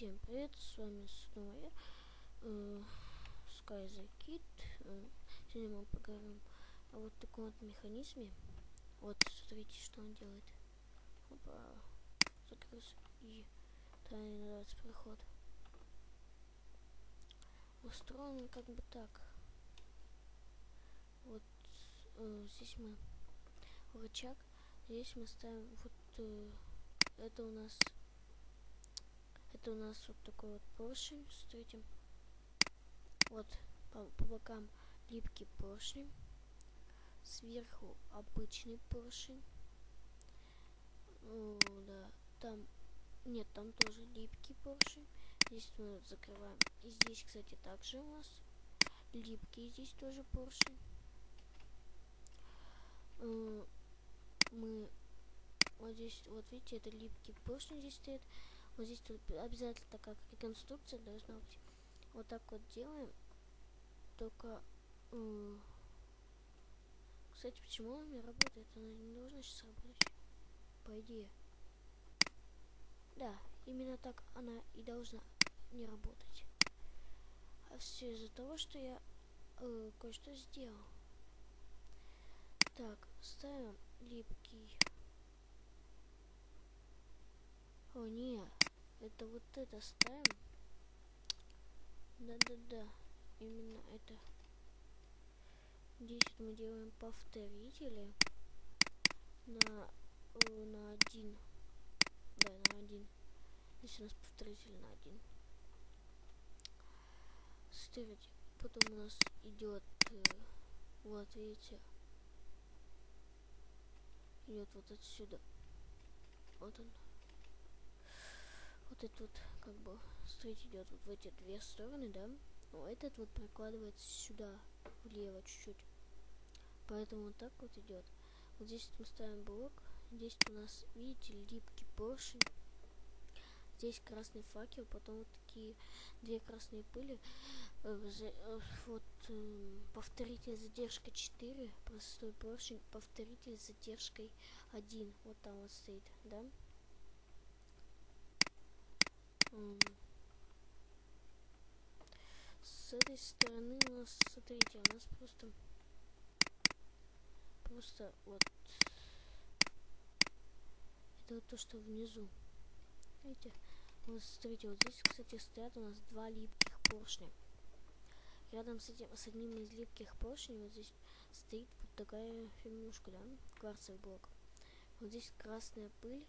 Всем привет, с вами снова я, э. Э, сегодня мы поговорим о вот таком вот механизме. Вот, смотрите, что он делает. Опа, закрылся и тайный называется проход. Устроен как бы так. Вот э, здесь мы рычаг, здесь мы ставим вот э, это у нас это у нас вот такой вот поршень. Смотрите. Вот по, по бокам липкий поршень. Сверху обычный поршень. О, да. Там нет, там тоже липкий поршень. Здесь мы закрываем. И здесь, кстати, также у нас липкий здесь тоже поршень. Мы вот здесь, вот видите, это липкий поршень здесь стоит. Вот здесь тут обязательно такая реконструкция должна быть. Вот так вот делаем. Только... Кстати, почему она не работает? Она не должна сейчас работать. По идее. Да, именно так она и должна не работать. А все из-за того, что я э, кое-что сделал. Так, ставим липкий. О, нет. Это вот это ставим. Да-да-да. Именно это. Здесь мы делаем повторители на, на один. Да, на один. Здесь у нас повторитель на один. Ставить. Потом у нас идет, э, вот видите, идет вот отсюда. Вот он вот этот вот, как бы, строить идет вот в эти две стороны, да? Но этот вот прикладывается сюда, влево чуть-чуть. Поэтому вот так вот идет. Вот здесь мы ставим блок. Здесь у нас, видите, липкий поршень. Здесь красный факел, потом вот такие две красные пыли. Э, э, вот э, повторитель задержка 4, простой поршень, повторитель задержкой 1. Вот там вот стоит, да? С этой стороны у нас, смотрите, у нас просто, просто вот, это вот то, что внизу. Видите? Вот смотрите, вот здесь, кстати, стоят у нас два липких поршня. Рядом с этим, с одним из липких поршней вот здесь стоит вот такая фигнушка, да, кварцевый блок. Вот здесь красная пыль,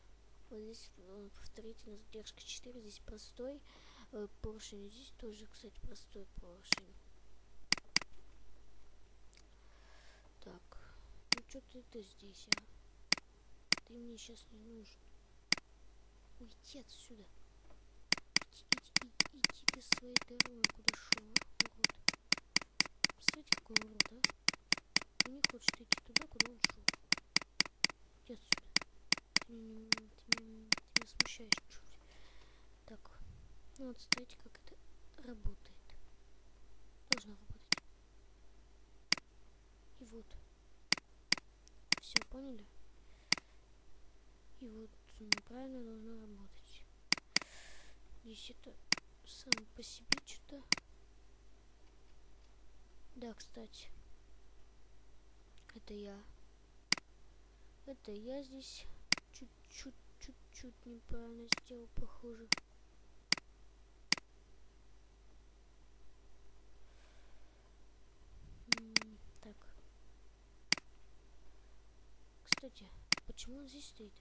вот здесь э, повторительная задержка 4, здесь простой э, поршень, здесь тоже, кстати, простой поршень. Так, ну что ты это здесь, а? Ты мне сейчас не нужен. Уйди отсюда. Иди, иди, иди, иди ты своей дорогой, куда шел, а, урод. Посмотрите, какой урод, а? Он не хочет идти туда, куда он шел. Иди отсюда. Ты не, ты, не, ты меня смущаешь чуть. Так, ну вот смотрите, как это работает. Должно работать. И вот. Все, поняли? И вот правильно должно работать. Здесь это сам по себе что-то. Да, кстати. Это я. Это я здесь чуть-чуть, чуть-чуть неправильно сделал, похоже. так. Кстати, почему он здесь стоит?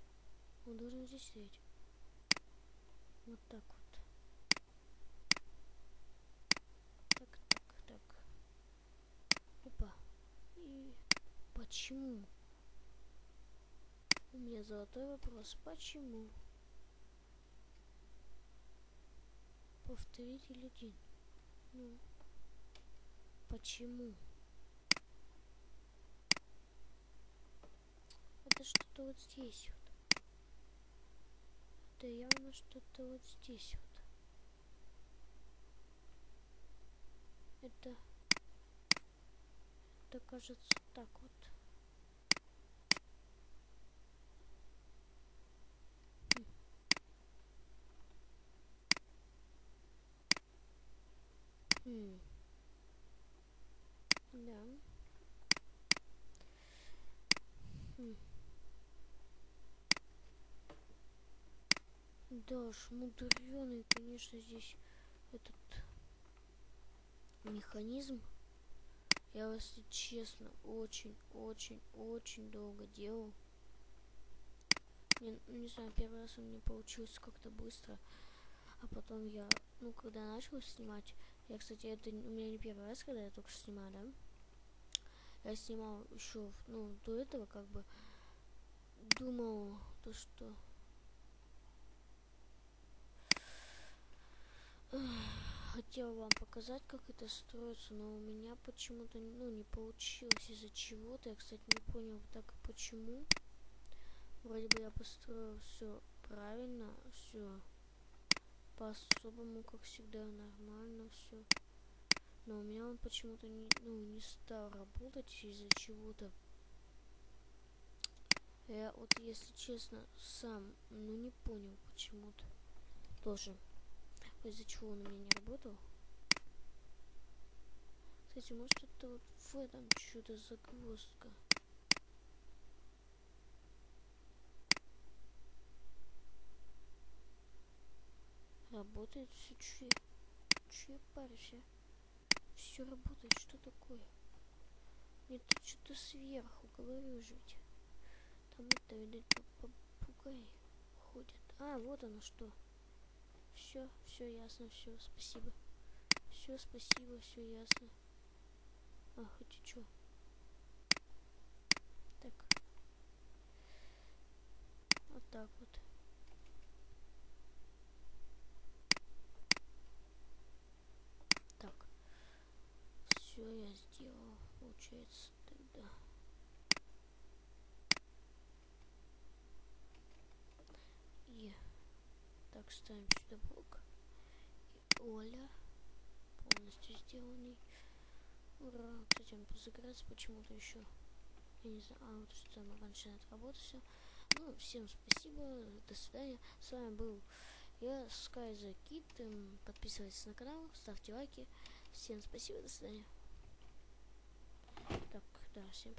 Он должен здесь стоять. Вот так вот. Так, так, так. Опа. И почему? У меня золотой вопрос. Почему? Повторитель один. Ну, почему? Это что-то вот здесь вот. Это явно что-то вот здесь вот. Это... Это кажется так вот. Хм. Да. Хм. Да уж, мудреный, конечно, здесь этот механизм. Я, если честно, очень, очень, очень долго делал. Не, ну, не знаю, первый раз у меня получилось как-то быстро. А потом я, ну, когда начал снимать, я, кстати, это у меня не первый раз, когда я только снимаю, да? Я снимал еще, ну, до этого, как бы, думал, то, что... показать, как это строится, но у меня почему-то, ну, не получилось из-за чего-то. Я, кстати, не понял, так почему. Вроде бы я построил все правильно, все по-особому, как всегда, нормально все. Но у меня он почему-то не, ну, не стал работать из-за чего-то. Я вот, если честно, сам, ну, не понял почему-то. Тоже. Из-за чего он у меня не работал. Кстати, может это вот в этом что-то загвоздка. Работает все, че, че я парюсь, а? Все работает, что такое? Нет, тут что-то сверху, говорю же. Там это, видать, попугай ходит. А, вот оно что. Все, все ясно, все, спасибо. Все, спасибо, все ясно. А, хоть и чё. Так. Вот так вот. все я сделал, получается, тогда. И так ставим сюда блок. И Оля полностью сделанный. Ура! Кстати, он позаграется почему-то еще. Я не знаю, а вот что там раньше отработал все. Ну, всем спасибо, до свидания. С вами был я, the Kid. Подписывайтесь на канал, ставьте лайки. Всем спасибо, до свидания. Так, да, всем